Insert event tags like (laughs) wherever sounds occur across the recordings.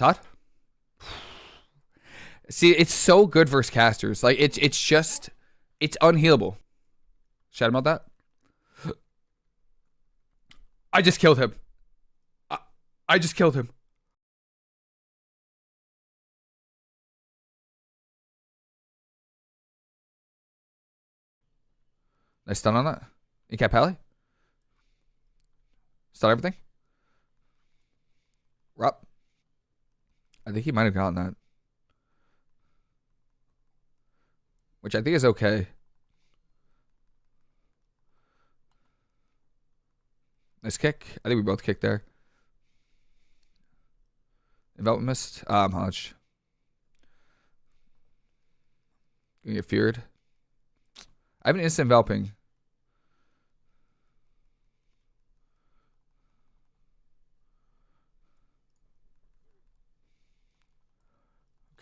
Todd? See, it's so good versus casters. Like it's it's just it's unhealable. Shout about that. (gasps) I just killed him. I, I just killed him. Nice stun on that. You Pally? Stun everything? Rup. I think he might have gotten that. Which I think is okay. Nice kick. I think we both kicked there. Envelop missed. Um, Hodge. Gonna get feared. I have an instant enveloping.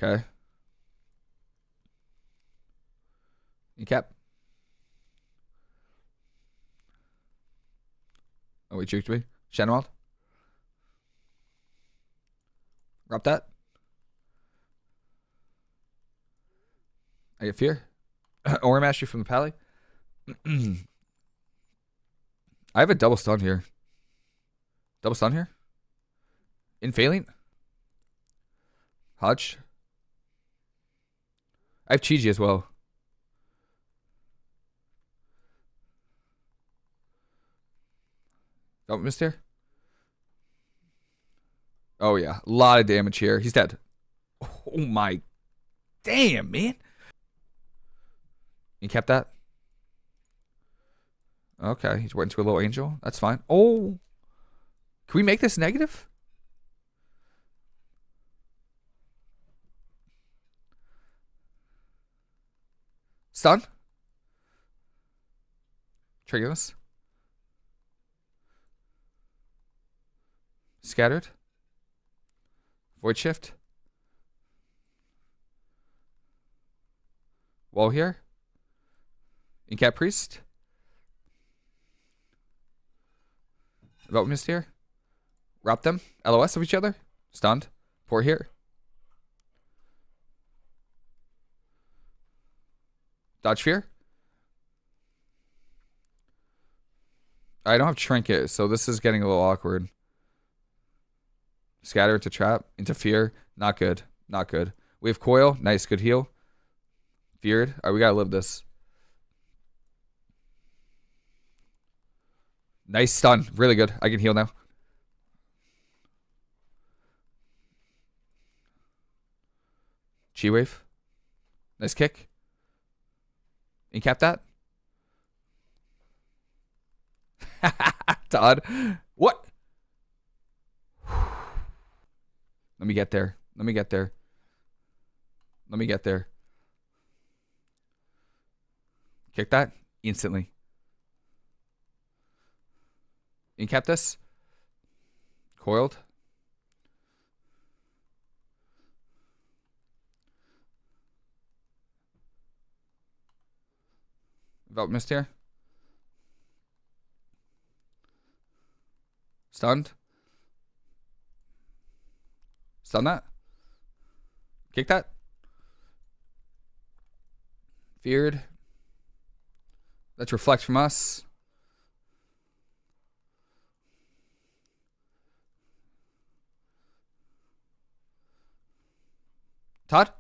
Okay. Cap. Oh, he juked me. Shenwald. Drop that. I get fear. (clears throat) Aura mastery from the pally. (clears throat) I have a double stun here. Double stun here. Infalient. Hodge. I have Chi-Ji as well. Oh, missed here. Oh yeah, a lot of damage here. He's dead. Oh my, damn man. You kept that. Okay, he's went to a little angel. That's fine. Oh, can we make this negative? Stun. This. Scattered. Void shift. Wall here. Incap priest. Mist here. Wrap them. LOS of each other. Stunned. Pour here. Dodge fear. I don't have trinket, so this is getting a little awkward. Scatter to trap. into Fear. Not good. Not good. We have coil. Nice. Good heal. Feared. Alright, we gotta live this. Nice stun. Really good. I can heal now. Chi wave. Nice kick. Incap that. (laughs) Todd. What? Let me get there. Let me get there. Let me get there. Kick that instantly. Incap this. Coiled. Missed here. Stunned. Stun that. Kick that. Feared. Let's reflect from us. Todd?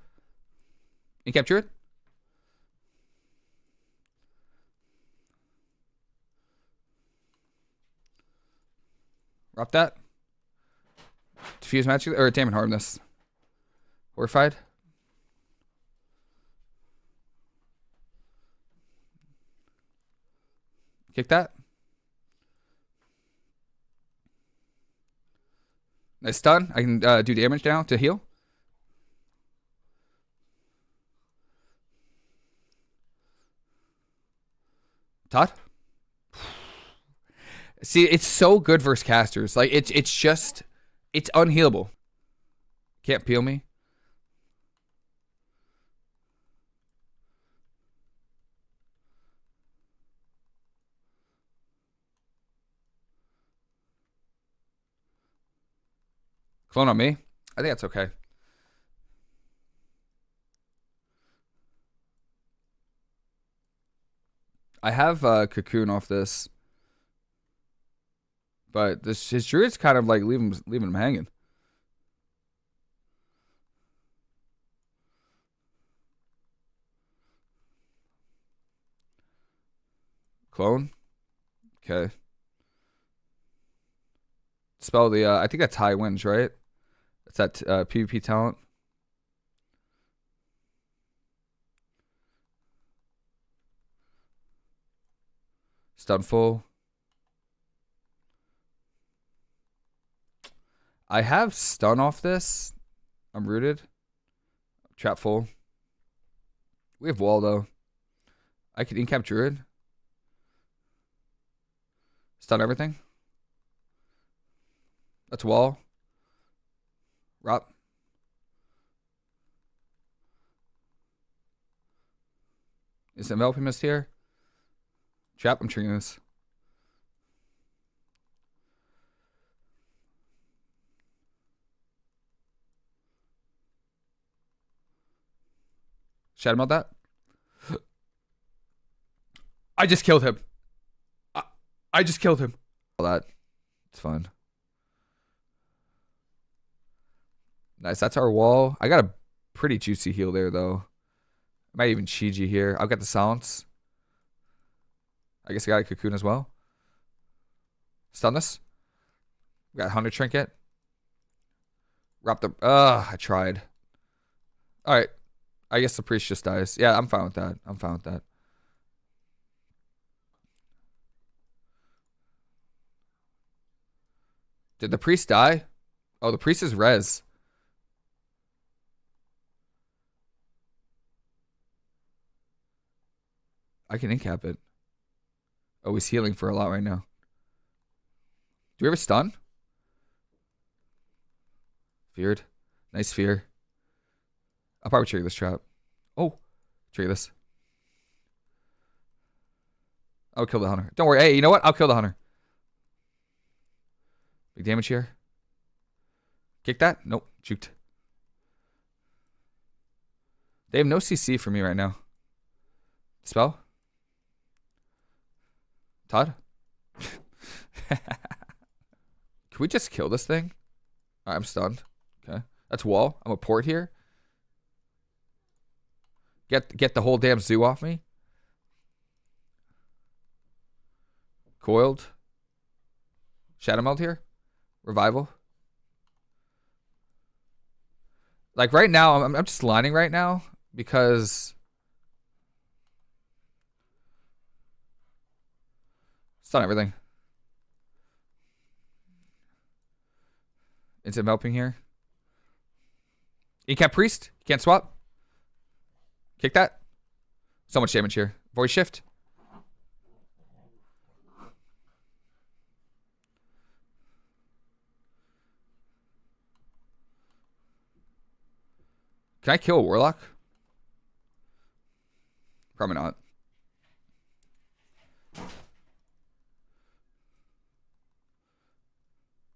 You capture it? Drop that. Diffuse magic or damn hardness. Horrified. Kick that. Nice stun. I can uh, do damage now to heal. Todd? See, it's so good versus casters. Like it's it's just it's unhealable. Can't peel me. Clone on me. I think that's okay. I have uh, cocoon off this, but this his druid's kind of like leaving leaving him hanging. Clone. Okay. Spell the. Uh, I think that's high wins, right? It's that uh, PvP talent. Stun I have stun off this. I'm rooted. Trap full. We have wall though. I can incap druid. Stun everything. That's wall. Rob. Is enveloping mist here? Trap, I'm triggering this. Shout him out that. I just killed him. I, I just killed him. All that. It's fine. Nice. That's our wall. I got a pretty juicy heal there, though. Might even Chiji here. I've got the silence. I guess I got a cocoon as well. Stun this. We got Hunter Trinket. Wrap the. Ugh, I tried. Alright. I guess the priest just dies. Yeah, I'm fine with that. I'm fine with that. Did the priest die? Oh, the priest is res. I can incap it. Oh, he's healing for a lot right now. Do we have a stun? Feared. Nice fear. I'll probably trigger this trap. Oh, trigger this. I'll kill the hunter. Don't worry. Hey, you know what? I'll kill the hunter. Big damage here. Kick that? Nope. Juked. They have no CC for me right now. Spell? Todd? (laughs) Can we just kill this thing? Right, I'm stunned. Okay. That's wall. I'm a port here. Get get the whole damn zoo off me. Coiled. Shadow Meld here. Revival. Like right now, I'm, I'm just lining right now because Stun everything. Instant melting here. Incap Priest. Can't swap. Kick that. So much damage here. Void Shift. Can I kill a Warlock? Probably not.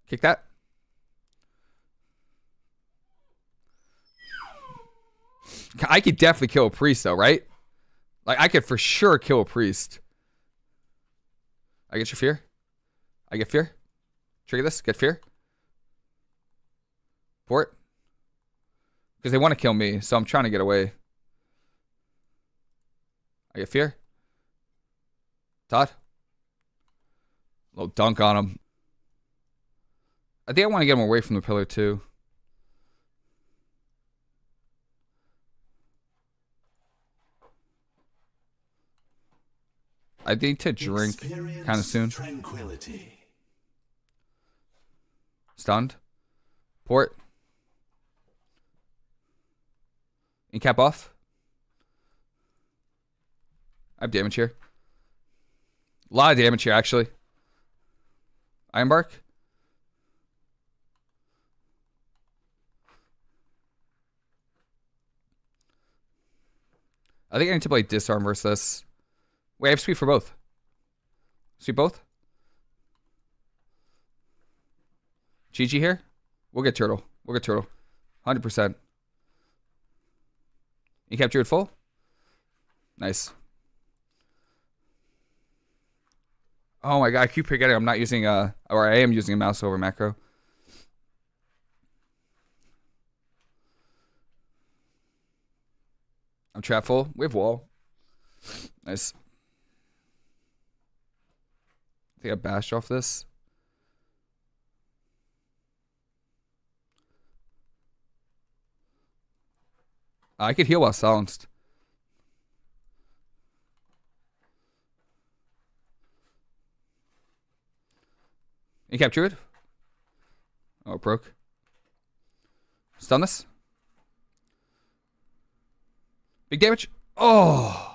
Kick that. I could definitely kill a priest though, right? Like I could for sure kill a priest. I get your fear. I get fear. Trigger this. Get fear. Port. Because they want to kill me, so I'm trying to get away. I get fear. Todd. Little dunk on him. I think I want to get him away from the pillar too. I need to drink kind of soon. Tranquility. Stunned. Port. And Incap off. I have damage here. A lot of damage here, actually. Ironbark. I think I need to play disarm versus this. Wait, I have sweep for both. Sweep both? GG here? We'll get turtle. We'll get turtle. 100%. You kept it full? Nice. Oh my god, I keep forgetting I'm not using a, or I am using a mouse over macro. I'm trap full. We have wall. Nice. I think I bashed off this. I could heal while silenced. You capture it? Oh, it broke. Stun this. Big damage. Oh.